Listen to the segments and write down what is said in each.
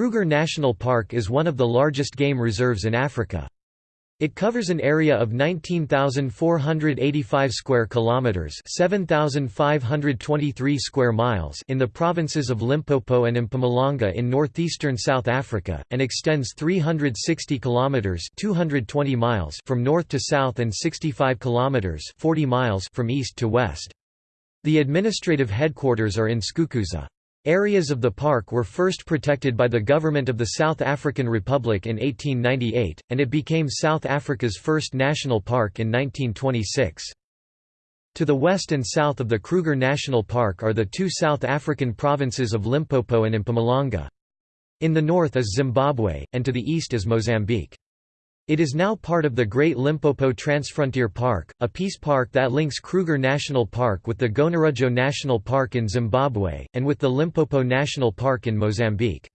Kruger National Park is one of the largest game reserves in Africa. It covers an area of 19,485 square kilometers, 7,523 square miles in the provinces of Limpopo and Mpumalanga in northeastern South Africa and extends 360 kilometers, 220 miles from north to south and 65 kilometers, 40 miles from east to west. The administrative headquarters are in Skukuza. Areas of the park were first protected by the government of the South African Republic in 1898, and it became South Africa's first national park in 1926. To the west and south of the Kruger National Park are the two South African provinces of Limpopo and Mpumalanga. In the north is Zimbabwe, and to the east is Mozambique. It is now part of the Great Limpopo Transfrontier Park, a peace park that links Kruger National Park with the Gonarezhou National Park in Zimbabwe, and with the Limpopo National Park in Mozambique.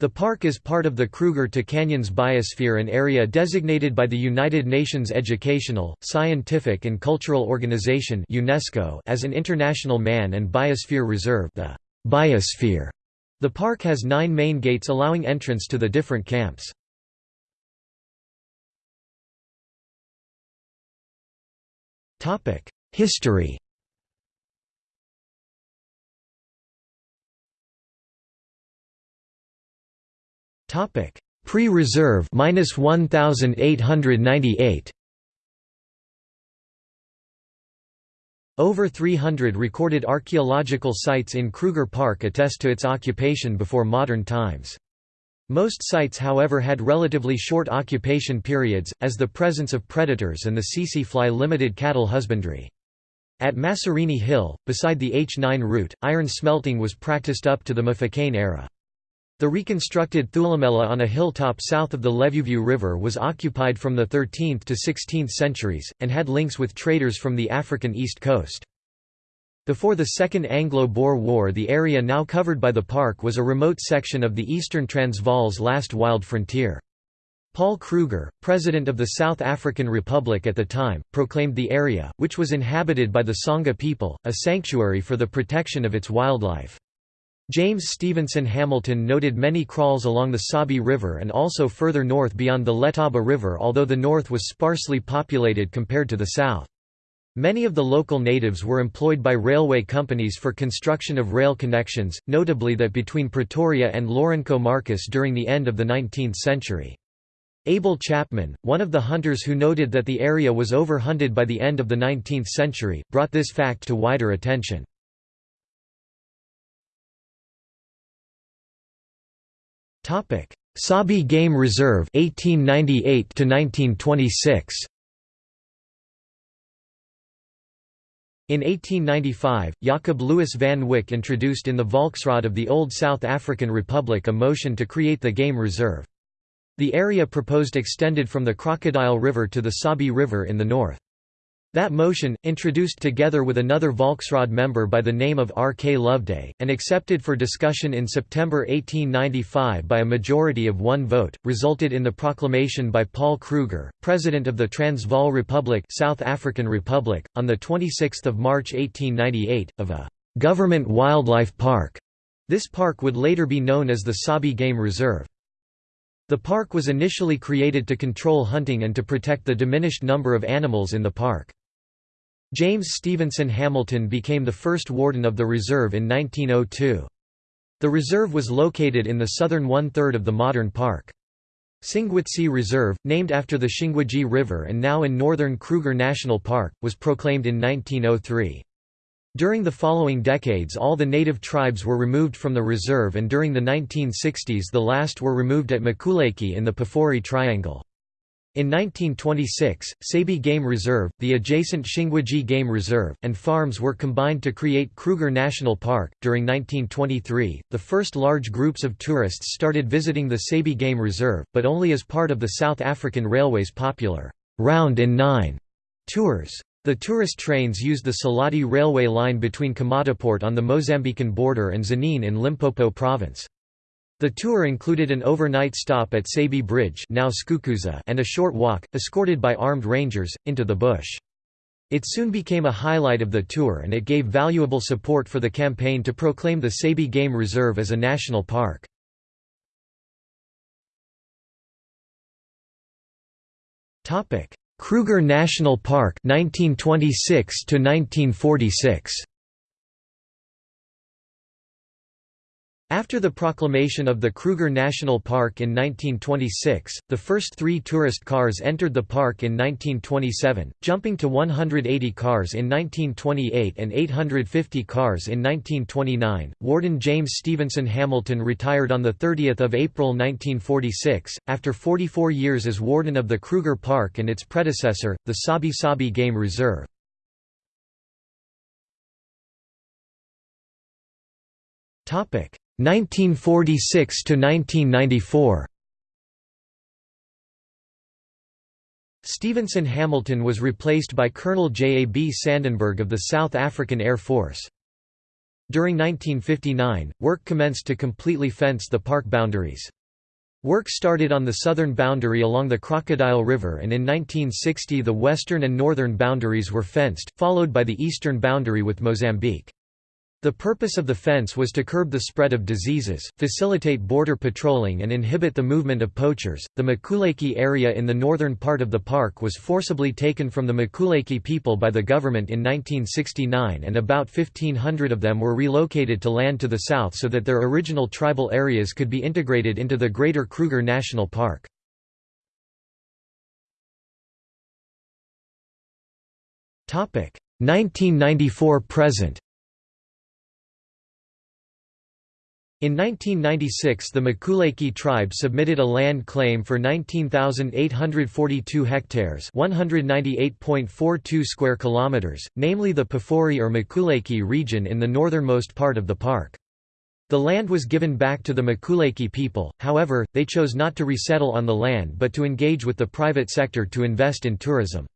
The park is part of the Kruger to Canyons Biosphere an area designated by the United Nations Educational, Scientific and Cultural Organization UNESCO as an International Man and Biosphere Reserve the Biosphere. The park has nine main gates allowing entrance to the different camps. History Topic Pre-reserve minus 1898. Over 300 recorded archaeological sites in Kruger Park attest to its occupation before modern times. Most sites however had relatively short occupation periods, as the presence of predators and the tsetse fly limited cattle husbandry. At Masorini Hill, beside the H9 route, iron smelting was practiced up to the Mfecane era. The reconstructed Thulamela on a hilltop south of the Luvuvhu River was occupied from the 13th to 16th centuries, and had links with traders from the African east coast. Before the Second Anglo-Boer War the area now covered by the park was a remote section of the eastern Transvaal's last wild frontier. Paul Kruger, president of the South African Republic at the time, proclaimed the area, which was inhabited by the Sangha people, a sanctuary for the protection of its wildlife. James Stevenson Hamilton noted many kraals along the Sabi River and also further north beyond the Letaba River although the north was sparsely populated compared to the south. Many of the local natives were employed by railway companies for construction of rail connections, notably that between Pretoria and Lourenco Marques during the end of the 19th century. Abel Chapman, one of the hunters who noted that the area was overhunted by the end of the 19th century, brought this fact to wider attention. Sabi Game Reserve 1898 to 1926 In 1895, Jacob Louis van Wyk introduced in the Volksraad of the Old South African Republic a motion to create the game reserve. The area proposed extended from the Crocodile River to the Sabi River in the north. That motion, introduced together with another Volksraad member by the name of R. K. Loveday, and accepted for discussion in September 1895 by a majority of one vote, resulted in the proclamation by Paul Kruger, President of the Transvaal Republic South African Republic, on 26 March 1898, of a «government wildlife park». This park would later be known as the Sabi Game Reserve. The park was initially created to control hunting and to protect the diminished number of animals in the park. James Stevenson Hamilton became the first warden of the reserve in 1902. The reserve was located in the southern one-third of the modern park. Singwitsi Reserve, named after the Shingwedzi River and now in northern Kruger National Park, was proclaimed in 1903. During the following decades all the native tribes were removed from the reserve and during the 1960s the last were removed at Makuleke in the Pafuri Triangle. In 1926, Sabi Game Reserve, the adjacent Shingwedzi Game Reserve, and farms were combined to create Kruger National Park. During 1923, the first large groups of tourists started visiting the Sabi Game Reserve, but only as part of the South African Railway's popular Round in Nine tours. The tourist trains used the Selati railway line between Komatipoort on the Mozambican border and Tzaneen in Limpopo province. The tour included an overnight stop at Sabi Bridge now Skukuza and a short walk, escorted by armed rangers, into the bush. It soon became a highlight of the tour and it gave valuable support for the campaign to proclaim the Sabi Game Reserve as a national park. Kruger National Park 1926 to 1946 After the proclamation of the Kruger National Park in 1926, the first three tourist cars entered the park in 1927, jumping to 180 cars in 1928 and 850 cars in 1929. Warden James Stevenson Hamilton retired on 30 April 1946, after 44 years as warden of the Kruger Park and its predecessor, the Sabi Sabi Game Reserve. Topic 1946 to 1994 Stevenson Hamilton was replaced by Colonel J. A. B. Sandenberg of the South African Air Force. During 1959, work commenced to completely fence the park boundaries. Work started on the southern boundary along the Crocodile River and in 1960 the western and northern boundaries were fenced, followed by the eastern boundary with Mozambique. The purpose of the fence was to curb the spread of diseases, facilitate border patrolling, and inhibit the movement of poachers. The Makuleke area in the northern part of the park was forcibly taken from the Makuleke people by the government in 1969, and about 1,500 of them were relocated to land to the south so that their original tribal areas could be integrated into the Greater Kruger National Park. Topic 1994 present. In 1996 the Makuleke tribe submitted a land claim for 19,842 hectares 198.42 square kilometers, namely the Pafuri or Makuleke region in the northernmost part of the park. The land was given back to the Makuleke people, however, they chose not to resettle on the land but to engage with the private sector to invest in tourism.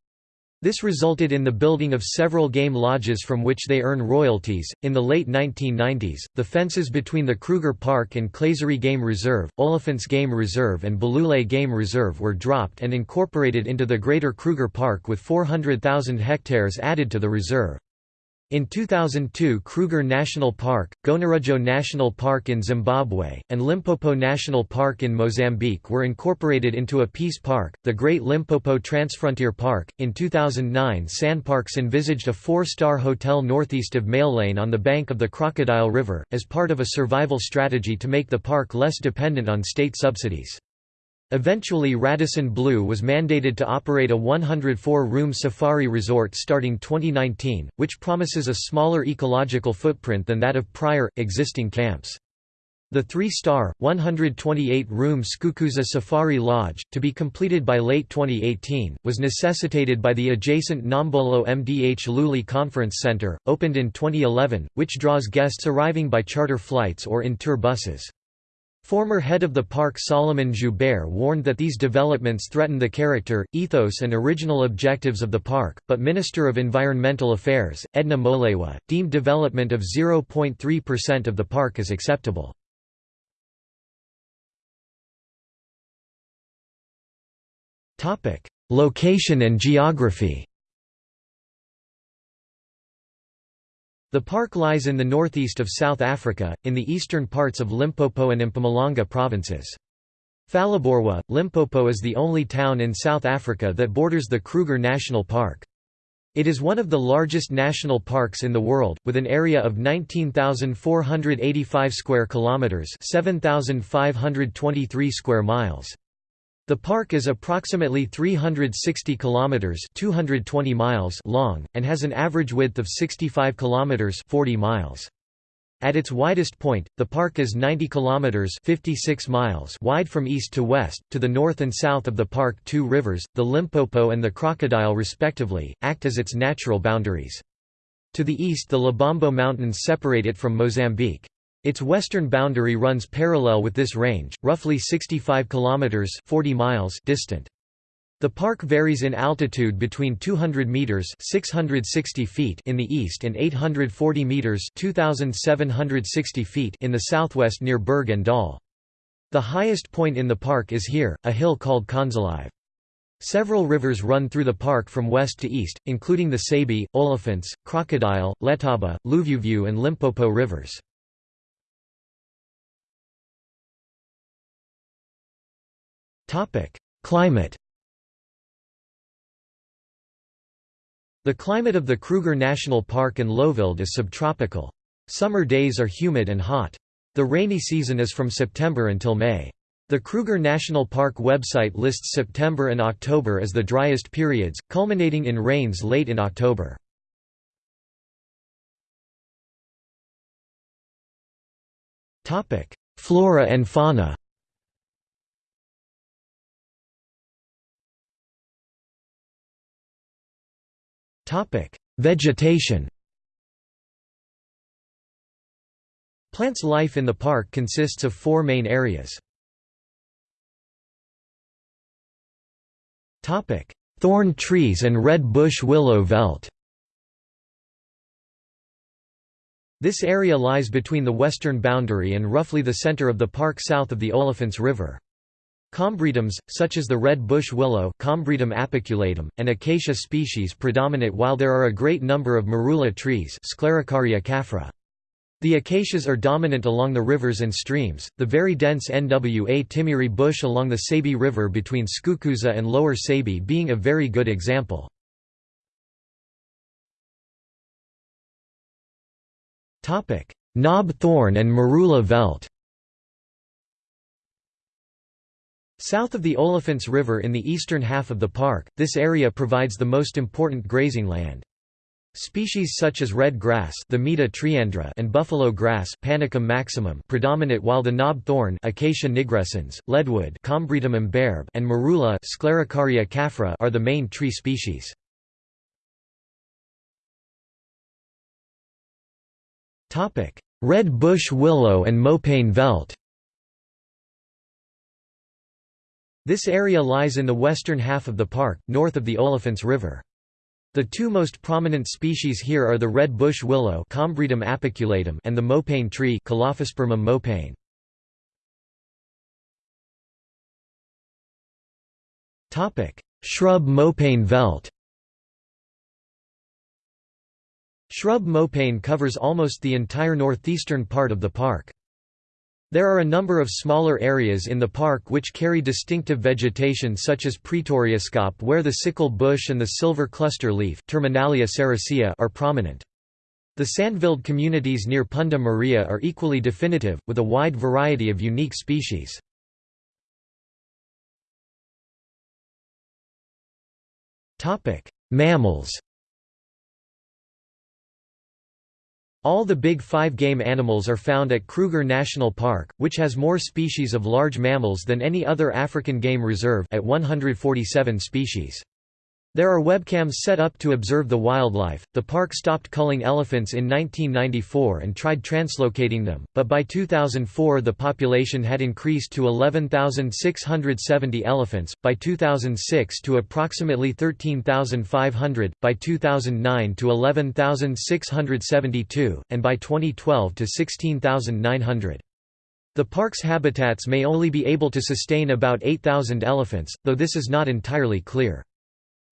This resulted in the building of several game lodges from which they earn royalties. In the late 1990s, the fences between the Kruger Park and Klaserie Game Reserve, Olifants Game Reserve, and Balule Game Reserve were dropped and incorporated into the Greater Kruger Park with 400,000 hectares added to the reserve. In 2002 Kruger National Park, Gonarezhou National Park in Zimbabwe, and Limpopo National Park in Mozambique were incorporated into a peace park, the Great Limpopo Transfrontier Park. In 2009 SANParks envisaged a four-star hotel northeast of Malelane on the bank of the Crocodile River, as part of a survival strategy to make the park less dependent on state subsidies. Eventually Radisson Blu was mandated to operate a 104-room safari resort starting 2019, which promises a smaller ecological footprint than that of prior, existing camps. The three-star, 128-room Skukuza Safari Lodge, to be completed by late 2018, was necessitated by the adjacent Nombolo Mdhluli Conference Center, opened in 2011, which draws guests arriving by charter flights or in tour buses. Former head of the park Salomon Joubert warned that these developments threaten the character, ethos and original objectives of the park, but Minister of Environmental Affairs, Edna Molewa, deemed development of 0.3% of the park as acceptable. Location and geography The park lies in the northeast of South Africa, in the eastern parts of Limpopo and Mpumalanga provinces. Phalaborwa, Limpopo is the only town in South Africa that borders the Kruger National Park. It is one of the largest national parks in the world, with an area of 19,485 square kilometers, 7,523 square miles. The park is approximately 360 kilometers (220 miles) long and has an average width of 65 kilometers (40 miles). At its widest point, the park is 90 kilometers (56 miles) wide from east to west. To the north and south of the park, two rivers, the Limpopo and the Crocodile respectively, act as its natural boundaries. To the east the Lebombo Mountains separate it from Mozambique. Its western boundary runs parallel with this range, roughly 65 kilometers (40 miles) distant. The park varies in altitude between 200 meters (660 feet) in the east and 840 meters (2760 feet) in the southwest near Berg-en-Dal. The highest point in the park is here, a hill called Khandzalive. Several rivers run through the park from west to east, including the Sabi, Olifants, Crocodile, Letaba, Luvuvhu and Limpopo rivers. Climate The climate of the Kruger National Park and Lowveld is subtropical. Summer days are humid and hot. The rainy season is from September until May. The Kruger National Park website lists September and October as the driest periods, culminating in rains late in October. Flora and fauna Vegetation Plants life in the park consists of four main areas. Thorn trees and red bush willow veldt This area lies between the western boundary and roughly the center of the park south of the Olifants River. Combretums, such as the red bush willow Combretum apiculatum, and acacia species predominate while there are a great number of marula trees Sclerocarya caffra. The acacias are dominant along the rivers and streams, the very dense Nwatimhiri bush along the Sabi River between Skukuza and Lower Sabi being a very good example. Knob thorn and Marula veldt South of the Olifants River in the eastern half of the park, this area provides the most important grazing land. Species such as red grass Themeda triandra and buffalo grass Panicum maximum predominate while the knob thorn Acacia nigrescens, leadwood Combretum imberbe and marula Sclerocarya caffra are the main tree species. Red bush willow and mopane veldt This area lies in the western half of the park, north of the Olifants River. The two most prominent species here are the red bush willow and the mopane tree mopane. Shrub mopane veldt Shrub mopane covers almost the entire northeastern part of the park. There are a number of smaller areas in the park which carry distinctive vegetation such as Pretoriuskop where the sickle bush and the silver cluster leaf Terminalia are prominent. The Sandveld communities near Punda Maria are equally definitive, with a wide variety of unique species. Mammals All the big five game animals are found at Kruger National Park, which has more species of large mammals than any other African game reserve at 147 species. There are webcams set up to observe the wildlife. The park stopped culling elephants in 1994 and tried translocating them, but by 2004 the population had increased to 11,670 elephants, by 2006 to approximately 13,500, by 2009 to 11,672, and by 2012 to 16,900. The park's habitats may only be able to sustain about 8,000 elephants, though this is not entirely clear.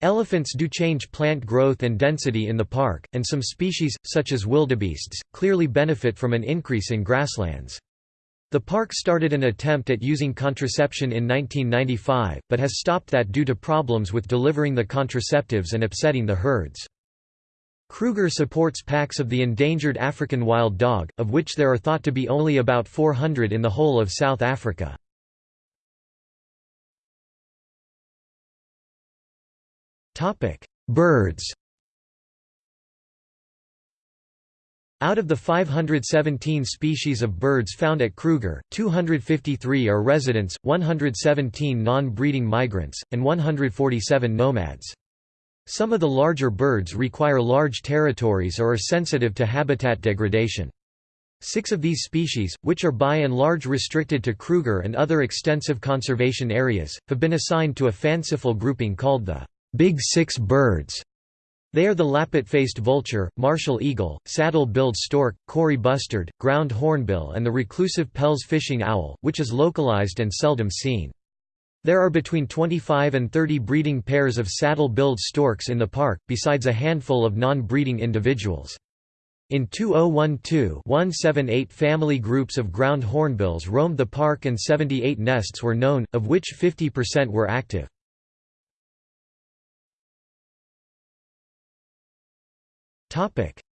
Elephants do change plant growth and density in the park, and some species, such as wildebeests, clearly benefit from an increase in grasslands. The park started an attempt at using contraception in 1995, but has stopped that due to problems with delivering the contraceptives and upsetting the herds. Kruger supports packs of the endangered African wild dog, of which there are thought to be only about 400 in the whole of South Africa. Topic: Birds. Out of the 517 species of birds found at Kruger, 253 are residents, 117 non-breeding migrants, and 147 nomads. Some of the larger birds require large territories or are sensitive to habitat degradation. Six of these species, which are by and large restricted to Kruger and other extensive conservation areas, have been assigned to a fanciful grouping called the Big Six birds. They are the lappet-faced vulture, martial eagle, saddle-billed stork, Kori bustard, ground hornbill and the reclusive Pel's fishing owl, which is localized and seldom seen. There are between 25 and 30 breeding pairs of saddle-billed storks in the park, besides a handful of non-breeding individuals. In 2012-178 family groups of ground hornbills roamed the park and 78 nests were known, of which 50% were active.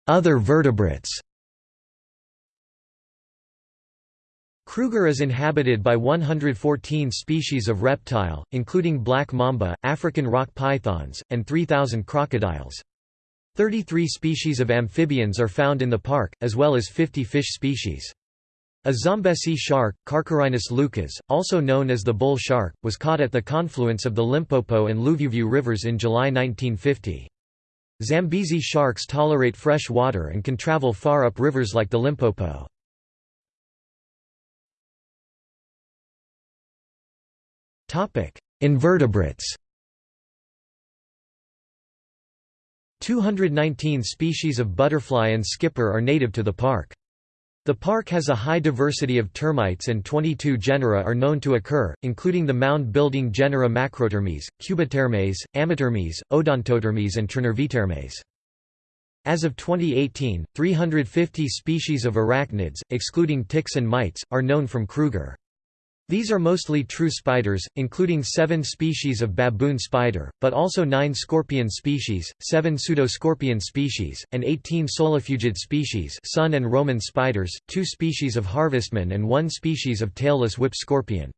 Other vertebrates Kruger is inhabited by 114 species of reptile, including black mamba, African rock pythons, and 3,000 crocodiles. 33 species of amphibians are found in the park, as well as 50 fish species. A Zambesi shark, Carcharhinus leucas, also known as the bull shark, was caught at the confluence of the Limpopo and Luvuvhu rivers in July 1950. Zambezi sharks tolerate fresh water and can travel far up rivers like the Limpopo. Invertebrates 219 species of butterfly and skipper are native to the park. The park has a high diversity of termites and 22 genera are known to occur, including the mound-building genera Macrotermes, Cubitermes, Amitermes, Odontotermes and Trinervitermes. As of 2018, 350 species of arachnids, excluding ticks and mites, are known from Kruger. These are mostly true spiders, including seven species of baboon spider, but also nine scorpion species, seven pseudoscorpion species, and 18 solifugid species sun and Roman spiders, two species of harvestman and one species of tailless whip scorpion.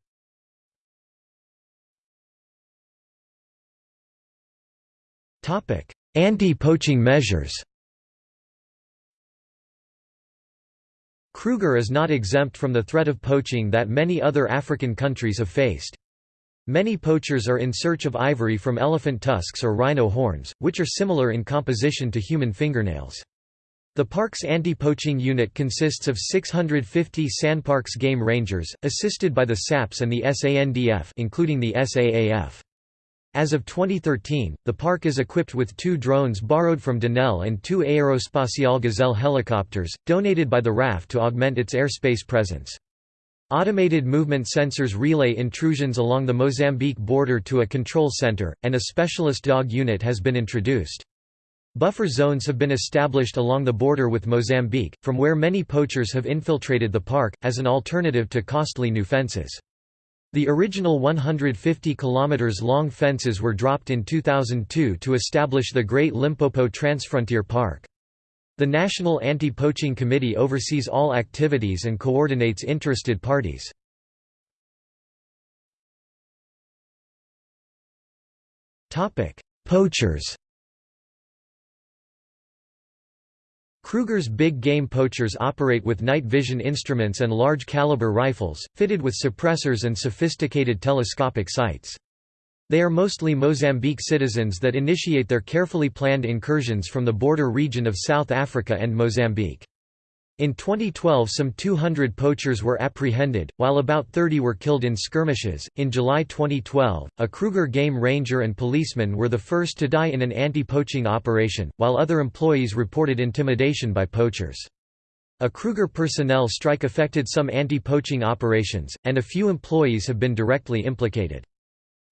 Anti-poaching measures Kruger is not exempt from the threat of poaching that many other African countries have faced. Many poachers are in search of ivory from elephant tusks or rhino horns, which are similar in composition to human fingernails. The park's anti-poaching unit consists of 650 SANParks game rangers, assisted by the SAPS and the SANDF including the SAAF. As of 2013, the park is equipped with two drones borrowed from Denel and two Aerospatiale Gazelle helicopters, donated by the RAF to augment its airspace presence. Automated movement sensors relay intrusions along the Mozambique border to a control center, and a specialist dog unit has been introduced. Buffer zones have been established along the border with Mozambique, from where many poachers have infiltrated the park, as an alternative to costly new fences. The original 150 km long fences were dropped in 2002 to establish the Great Limpopo Transfrontier Park. The National Anti-Poaching Committee oversees all activities and coordinates interested parties. Poachers Kruger's big game poachers operate with night vision instruments and large caliber rifles, fitted with suppressors and sophisticated telescopic sights. They are mostly Mozambique citizens that initiate their carefully planned incursions from the border region of South Africa and Mozambique. In 2012, some 200 poachers were apprehended, while about 30 were killed in skirmishes. In July 2012, a Kruger game ranger and policeman were the first to die in an anti poaching operation, while other employees reported intimidation by poachers. A Kruger personnel strike affected some anti poaching operations, and a few employees have been directly implicated.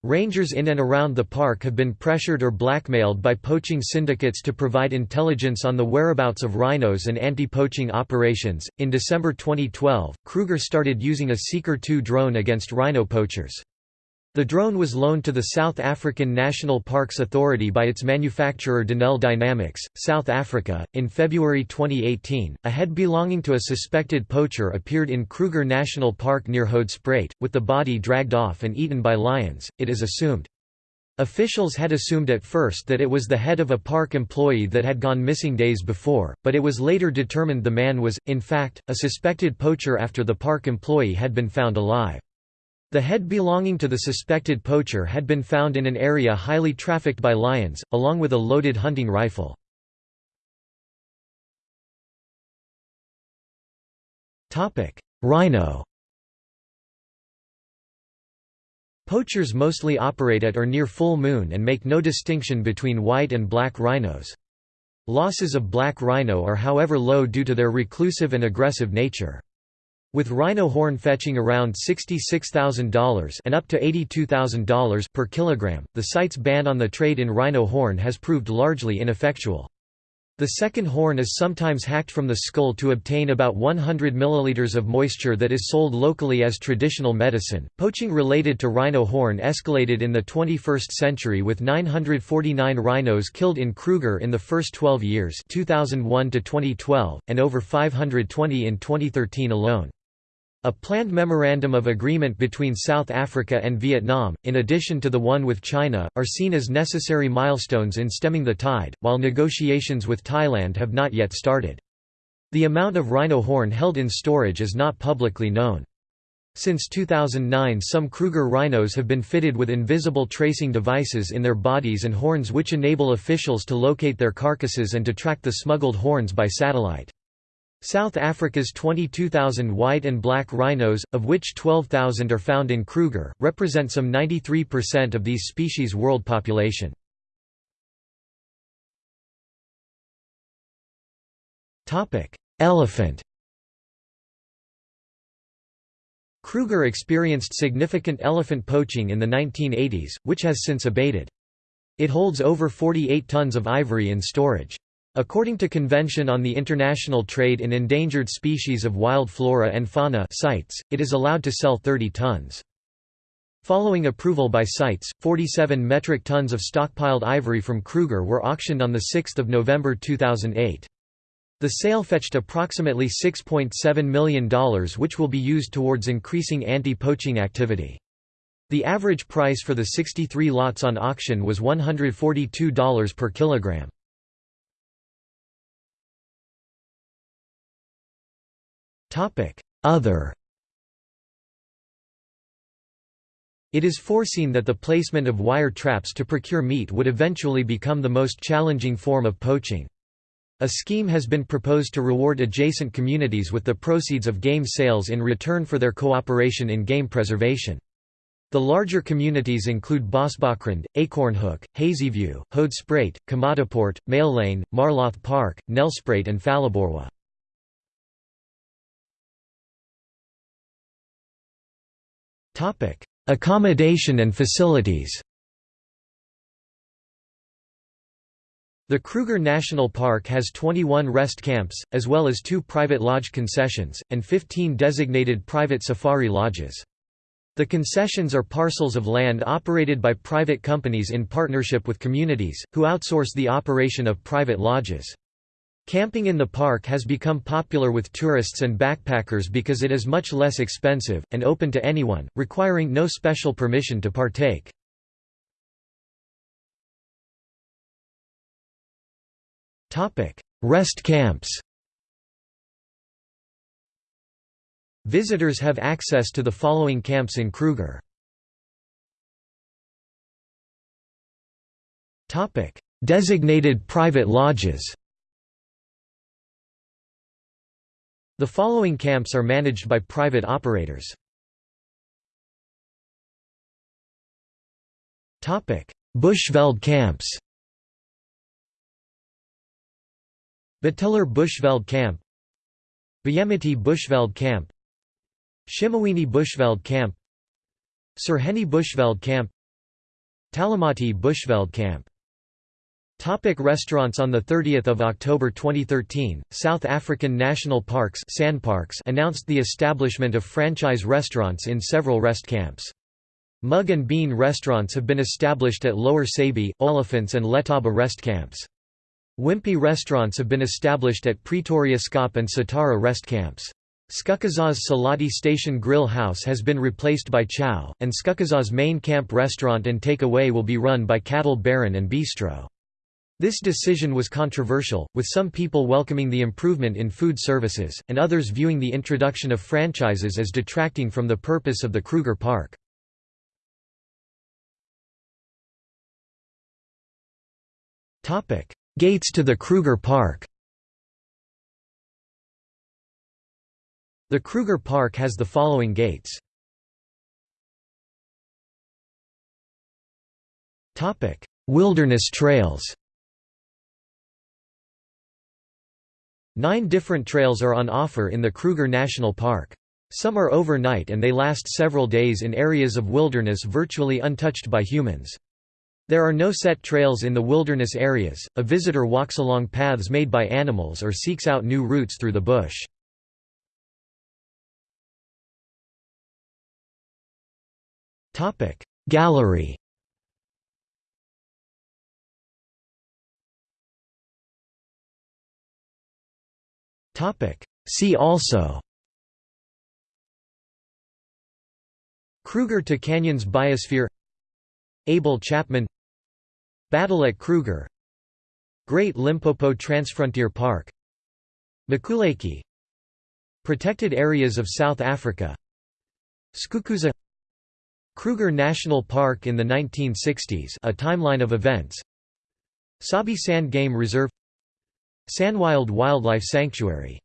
Rangers in and around the park have been pressured or blackmailed by poaching syndicates to provide intelligence on the whereabouts of rhinos and anti-poaching operations. In December 2012, Kruger started using a Seeker 2 drone against rhino poachers. The drone was loaned to the South African National Parks Authority by its manufacturer Denel Dynamics, South Africa. In February 2018, a head belonging to a suspected poacher appeared in Kruger National Park near Hoedspruit, with the body dragged off and eaten by lions, it is assumed. Officials had assumed at first that it was the head of a park employee that had gone missing days before, but it was later determined the man was, in fact, a suspected poacher after the park employee had been found alive. The head belonging to the suspected poacher had been found in an area highly trafficked by lions, along with a loaded hunting rifle. Rhino Poachers mostly operate at or near full moon and make no distinction between white and black rhinos. Losses of black rhino are however low due to their reclusive and aggressive nature. With rhino horn fetching around $66,000 and up to $82,000 per kilogram, the CITES ban on the trade in rhino horn has proved largely ineffectual. The second horn is sometimes hacked from the skull to obtain about 100 milliliters of moisture that is sold locally as traditional medicine. Poaching related to rhino horn escalated in the 21st century with 949 rhinos killed in Kruger in the first 12 years, 2001 to 2012, and over 520 in 2013 alone. A planned memorandum of agreement between South Africa and Vietnam, in addition to the one with China, are seen as necessary milestones in stemming the tide, while negotiations with Thailand have not yet started. The amount of rhino horn held in storage is not publicly known. Since 2009 some Kruger rhinos have been fitted with invisible tracing devices in their bodies and horns which enable officials to locate their carcasses and to track the smuggled horns by satellite. South Africa's 22,000 white and black rhinos, of which 12,000 are found in Kruger, represent some 93% of these species' world population. Elephant Kruger experienced significant elephant poaching in the 1980s, which has since abated. It holds over 48 tons of ivory in storage. According to Convention on the International Trade in Endangered Species of Wild Flora and Fauna CITES, it is allowed to sell 30 tons. Following approval by CITES, 47 metric tons of stockpiled ivory from Kruger were auctioned on 6 November 2008. The sale fetched approximately $6.7 million which will be used towards increasing anti-poaching activity. The average price for the 63 lots on auction was $142 per kilogram. Other It is foreseen that the placement of wire traps to procure meat would eventually become the most challenging form of poaching. A scheme has been proposed to reward adjacent communities with the proceeds of game sales in return for their cooperation in game preservation. The larger communities include Bosbokrand, Acornhoek, Hazyview, Hoedspruit, Komatipoort, Lane, Marloth Park, Nelspruit and Phalaborwa. Topic: Accommodation and facilities. The Kruger National Park has 21 rest camps, as well as two private lodge concessions, and 15 designated private safari lodges. The concessions are parcels of land operated by private companies in partnership with communities, who outsource the operation of private lodges. Camping in the park has become popular with tourists and backpackers because it is much less expensive, and open to anyone, requiring no special permission to partake. Rest camps Visitors have access to the following camps in Kruger. Designated private lodges The following camps are managed by private operators. Bushveld camps Bateleur Bushveld Camp Biyamiti Bushveld Camp Shimuwini Bushveld Camp Sirheni Bushveld Camp Talamati Bushveld Camp Topic restaurants On 30 October 2013, South African National Parks announced the establishment of franchise restaurants in several rest camps. Mug and Bean restaurants have been established at Lower Sabie, Olifants and Letaba rest camps. Wimpy restaurants have been established at Pretoriuskop and Satara rest camps. Skukuza's Selati Station Grill House has been replaced by Chow, and Skukuza's main camp restaurant and take-away will be run by Cattle Baron and Bistro. This decision was controversial, with some people welcoming the improvement in food services, and others viewing the introduction of franchises as detracting from the purpose of the Kruger Park. Gates to the Kruger Park The Kruger Park has the following gates. Wilderness trails Nine different trails are on offer in the Kruger National Park. Some are overnight and they last several days in areas of wilderness virtually untouched by humans. There are no set trails in the wilderness areas, a visitor walks along paths made by animals or seeks out new routes through the bush. Gallery See also. Kruger to Canyons Biosphere. Abel Chapman. Battle at Kruger. Great Limpopo Transfrontier Park. Makuleke Protected areas of South Africa. Skukuza. Kruger National Park in the 1960s a timeline of events. Sabi Sand Game Reserve Sanwild Wildlife Sanctuary